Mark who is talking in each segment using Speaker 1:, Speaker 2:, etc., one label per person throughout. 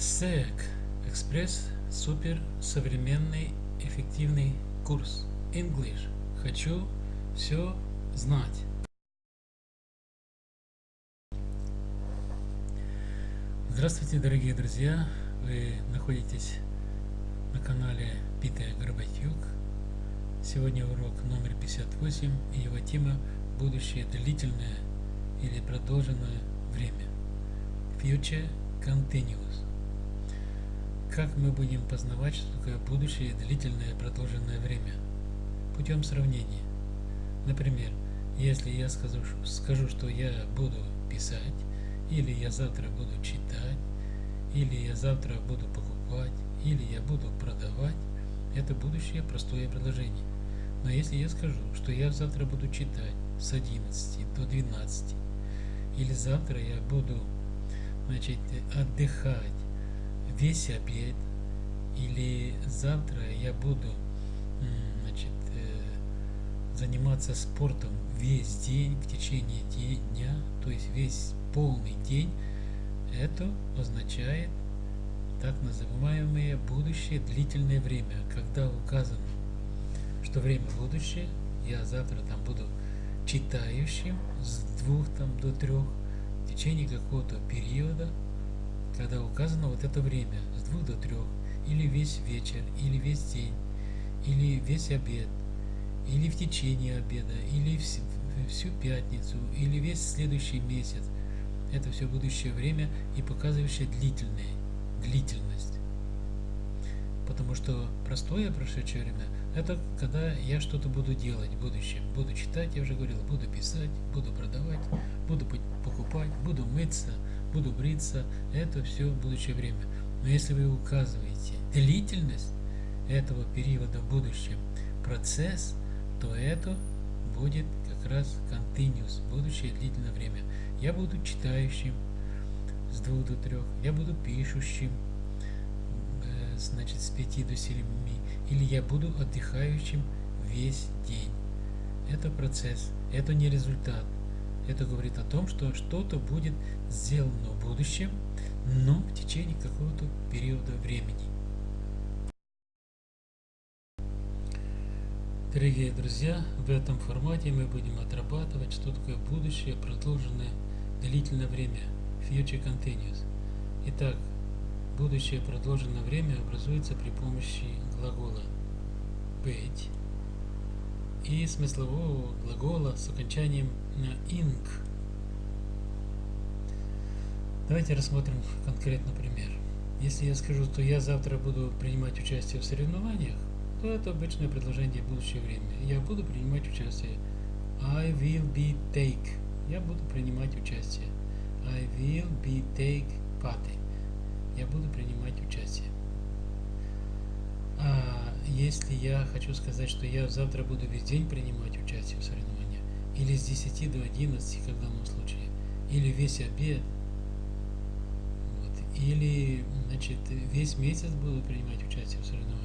Speaker 1: СЭК Экспресс Супер Современный Эффективный Курс English. Хочу все знать. Здравствуйте, дорогие друзья! Вы находитесь на канале Питер Горбатюк. Сегодня урок номер 58 и его тема «Будущее длительное или продолженное время» Future Continuous. Как мы будем познавать, что такое будущее длительное продолженное время? Путем сравнения. Например, если я скажу, скажу, что я буду писать, или я завтра буду читать, или я завтра буду покупать, или я буду продавать, это будущее простое предложение. Но если я скажу, что я завтра буду читать с 11 до 12, или завтра я буду значит, отдыхать весь обед, или завтра я буду значит, э, заниматься спортом весь день в течение дня, то есть весь полный день, это означает так называемое будущее длительное время, когда указано, что время будущее, я завтра там буду читающим с двух там до трех в течение какого-то периода, когда указано вот это время с двух до трех, или весь вечер, или весь день, или весь обед, или в течение обеда, или всю пятницу, или весь следующий месяц – это все будущее время и показывающее длительное, длительность. Потому что простое прошедшее время – это когда я что-то буду делать в будущем. Буду читать, я уже говорил, буду писать, буду продавать, буду покупать, буду мыться, буду бриться. Это все будущее время. Но если вы указываете длительность этого периода в будущем, процесс, то это будет как раз continuous, будущее длительное время. Я буду читающим с двух до трех, я буду пишущим, э, значит, с пяти до семи, или я буду отдыхающим весь день. Это процесс, это не результат. Это говорит о том, что что-то будет сделано в будущем, но в течение какого-то периода времени. Дорогие друзья, в этом формате мы будем отрабатывать, что такое будущее, продолженное длительное время, future continuous. Итак, будущее продолженное время образуется при помощи глагола быть и смыслового глагола с окончанием на ing. Давайте рассмотрим конкретно пример. Если я скажу, что я завтра буду принимать участие в соревнованиях, то это обычное предложение будущее время. Я буду принимать участие. I will be take я буду принимать участие. I will be take part. Я буду принимать участие. А если я хочу сказать, что я завтра буду весь день принимать участие в соревнованиях, или с 10 до 11, как в данном случае, или весь обед, или значит, весь месяц буду принимать участие в соревнованиях.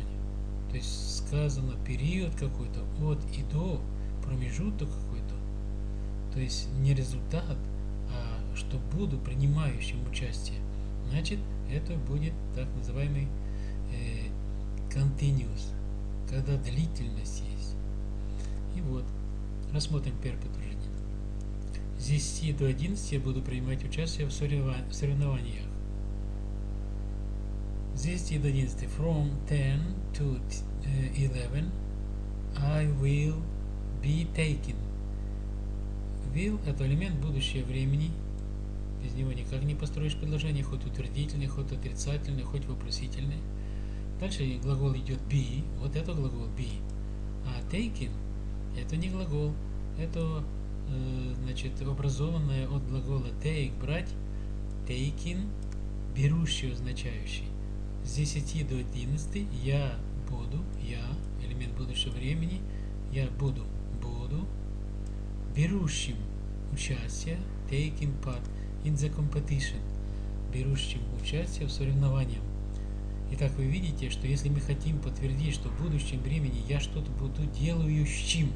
Speaker 1: То есть сказано период какой-то от и до, промежуток какой-то то есть не результат, а что буду принимающим участие, значит это будет так называемый э, continuous, когда длительность есть. И вот, рассмотрим первое предложение. С 10 до 11 я буду принимать участие в соревнованиях. С 10 до 11. From 10 to 11 I will be taking will – это элемент будущего времени. Без него никак не построишь предложение, хоть утвердительный, хоть отрицательный, хоть вопросительный. Дальше глагол идет be, вот это глагол be. А taken – это не глагол, это э, значит образованное от глагола take – брать, taking – берущий, означающий. С 10 до 11 я буду, я, элемент будущего времени, я буду, буду, берущим участие, taking part in the competition, берущим участие в соревнованиях. Итак, вы видите, что если мы хотим подтвердить, что в будущем времени я что-то буду делающим,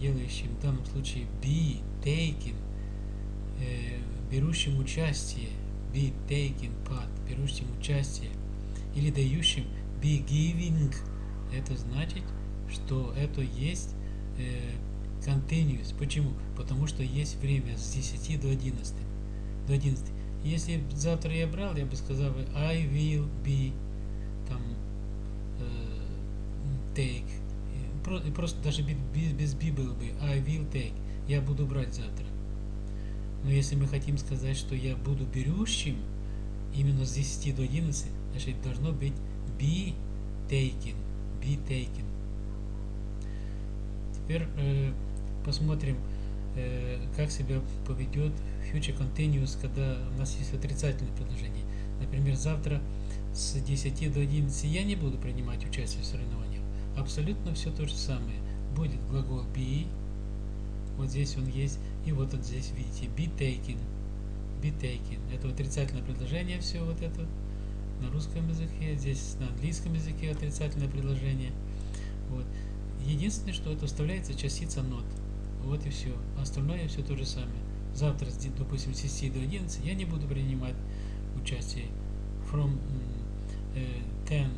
Speaker 1: делающим в данном случае be, taking, э, берущим участие, be taking part, берущим участие, или дающим be giving, это значит, что это есть э, continuous. Почему? Потому что есть время с 10 до 11. До 11. Если завтра я брал, я бы сказал I will be там э, take. Просто даже без, без be было бы I will take. Я буду брать завтра. Но если мы хотим сказать, что я буду берущим именно с 10 до 11, значит должно быть be taken. Be taken. Теперь э, посмотрим, э, как себя поведет future continuous, когда у нас есть отрицательное предложение. Например, завтра с 10 до 11 я не буду принимать участие в соревнованиях. Абсолютно все то же самое. Будет глагол be, вот здесь он есть, и вот он здесь, видите, be taken. Be taken. Это отрицательное предложение, все вот это на русском языке, здесь на английском языке отрицательное предложение. Вот. Единственное, что это вставляется частица not. Вот и все. Остальное все то же самое. Завтра, допустим, с 10 до 11 я не буду принимать участие. From uh, 10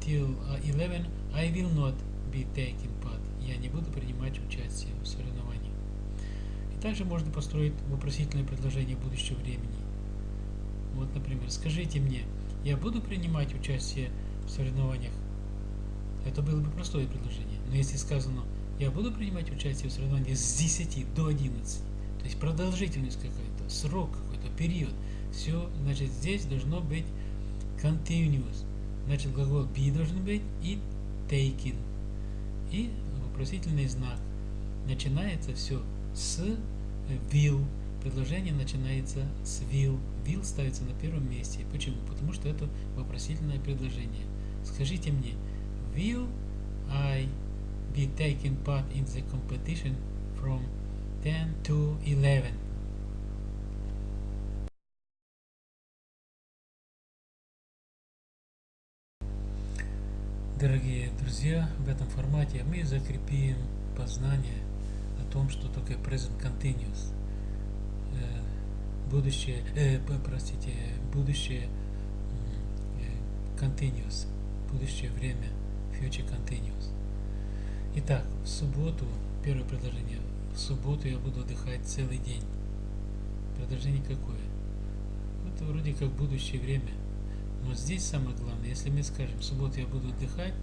Speaker 1: till 11 I will not be taking part. Я не буду принимать участие. Также можно построить вопросительное предложение будущего времени. Вот, например, скажите мне, я буду принимать участие в соревнованиях это было бы простое предложение. Но если сказано, я буду принимать участие в соревновании с 10 до 11, то есть продолжительность какая-то, срок какой-то, период, все, значит, здесь должно быть continuous. Значит, глагол be должен быть и taken. И вопросительный знак. Начинается все с will. Предложение начинается с will. Will ставится на первом месте. Почему? Потому что это вопросительное предложение. Скажите мне, will I be taking part in the competition from 10 to 11? Дорогие друзья, в этом формате мы закрепим познание том, что такое present continuous. Э, будущее, э, простите, будущее э, continuous, будущее время future continuous. Итак, в субботу, первое предложение, в субботу я буду отдыхать целый день. Предложение какое? Это вроде как будущее время. Но здесь самое главное, если мы скажем, в субботу я буду отдыхать,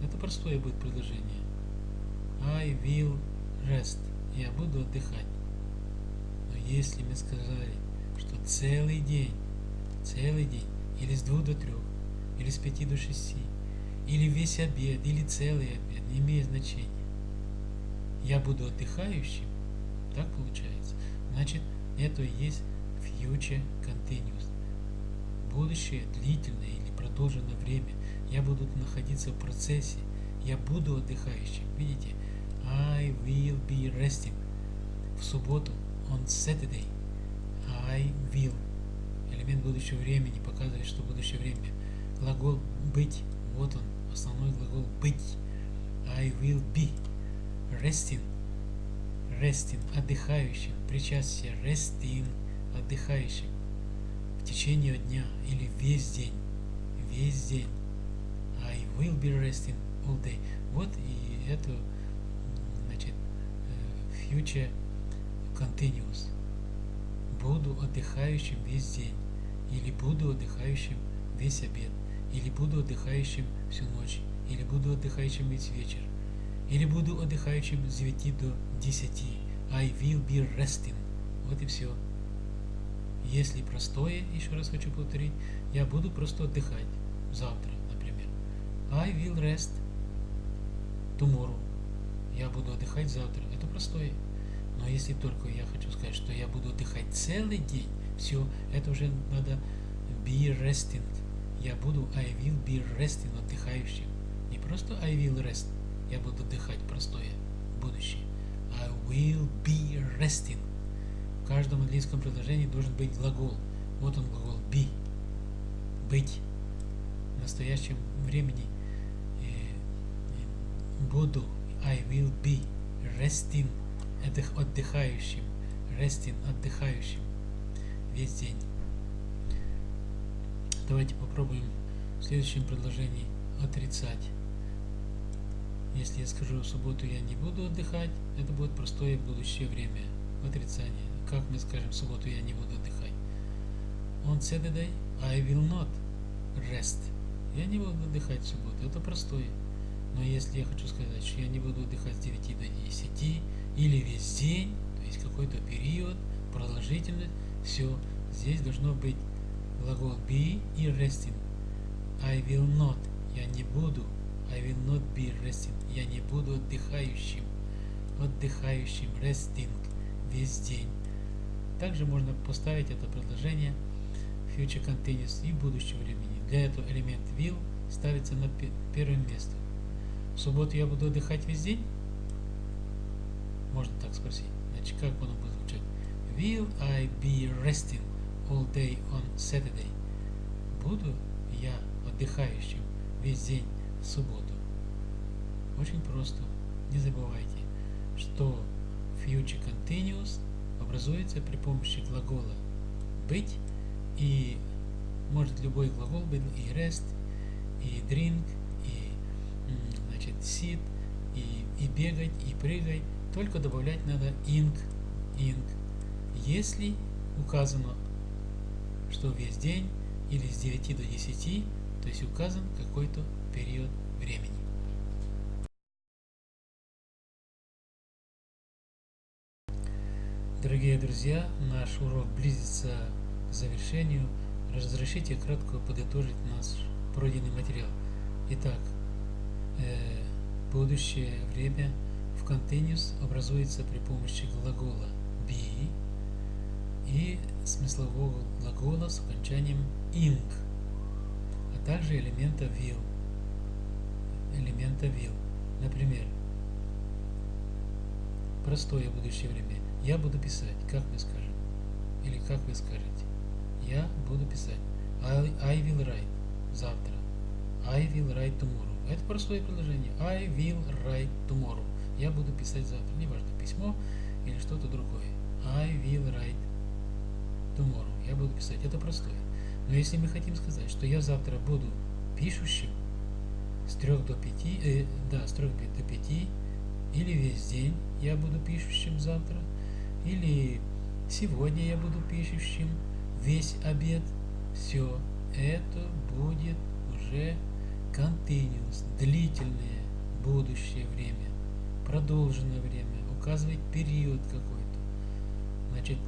Speaker 1: это простое будет предложение. I will rest. Я буду отдыхать. Но если мы сказали, что целый день, целый день, или с двух до трех, или с пяти до шести, или весь обед, или целый обед, не имеет значения. Я буду отдыхающим, так получается. Значит, это и есть future continuous. Будущее длительное или продолженное время. Я буду находиться в процессе. Я буду отдыхающим. Видите? I will be resting. В субботу, on Saturday, I will. Элемент будущего времени показывает, что будущее время. Глагол быть, вот он, основной глагол быть. I will be resting. Resting, отдыхающим, причастие, resting, отдыхающим. В течение дня или весь день. Весь день. I will be resting all day. Вот и это, значит, э, future continuous. Буду отдыхающим весь день. Или буду отдыхающим весь обед или буду отдыхающим всю ночь, или буду отдыхающим весь вечер, или буду отдыхающим с 9 до 10. I will be resting. Вот и все. Если простое, еще раз хочу повторить, я буду просто отдыхать завтра, например. I will rest tomorrow. Я буду отдыхать завтра. Это простое. Но если только я хочу сказать, что я буду отдыхать целый день, все, это уже надо be resting я буду I will be resting, отдыхающим. Не просто I will rest, я буду отдыхать, простое, будущее. I will be resting. В каждом английском предложении должен быть глагол. Вот он глагол be. Быть. В настоящем времени э, буду I will be resting, отдыхающим. Resting, отдыхающим. весь день. Давайте попробуем в следующем предложении отрицать. Если я скажу в субботу я не буду отдыхать, это будет простое будущее время. Отрицание. Как мы скажем в субботу я не буду отдыхать? On Saturday I will not rest. Я не буду отдыхать в субботу. Это простое. Но если я хочу сказать, что я не буду отдыхать с 9 до 10 или весь день, то есть какой-то период, продолжительность, все, здесь должно быть глагол be и resting. I will not, я не буду. I will not be resting, я не буду отдыхающим. Отдыхающим, resting, весь день. Также можно поставить это предложение future continuous и будущего времени. Для этого элемент will ставится на первое место. В субботу я буду отдыхать весь день? Можно так спросить. Значит, как оно будет звучать? Will I be resting all day on Saturday? Буду я отдыхающим весь день в субботу? Очень просто. Не забывайте, что future continuous образуется при помощи глагола быть и может любой глагол быть и rest, и drink, и значит sit, и, и бегать, и прыгать. Только добавлять надо ing, ing. Если указано, что весь день или с 9 до 10, то есть указан какой-то период времени. Дорогие друзья, наш урок близится к завершению. Разрешите кратко подытожить наш пройденный материал. Итак, будущее время в continuous образуется при помощи глагола be и смыслового глагола с окончанием ing, а также элемента will. Элемента will. Например, простое будущее время. Я буду писать, как мы скажем. Или как вы скажете. Я буду писать. I, I will write. Завтра. I will write tomorrow. Это простое предложение. I will write tomorrow. Я буду писать завтра. Неважно, письмо или что-то другое. I will write tomorrow. Я буду писать. Это простое. Но если мы хотим сказать, что я завтра буду пишущим с 3 до 5, э, да, с 3 до 5, или весь день я буду пишущим завтра, или сегодня я буду пишущим весь обед, все это будет уже continuous, длительное будущее время, продолженное время, указывает период какой-то. Значит,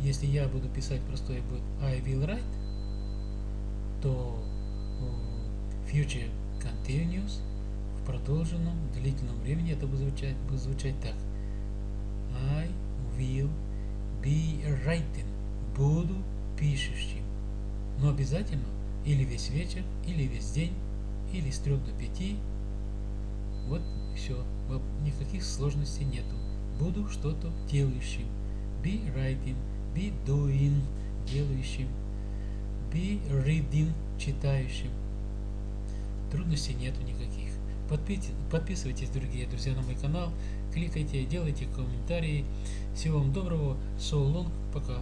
Speaker 1: если я буду писать простое будет I will write, то future continuous в продолженном длительном времени это будет звучать, будет звучать так. I will be writing. Буду пишущим. Но обязательно или весь вечер, или весь день, или с 3 до 5. Вот все. Никаких сложностей нету. Буду что-то делающим. Be writing, be doing, делающим. Be reading, читающим. Трудностей нету никаких. Подписывайтесь, дорогие друзья, на мой канал кликайте, делайте комментарии. Всего вам доброго. So long. Пока.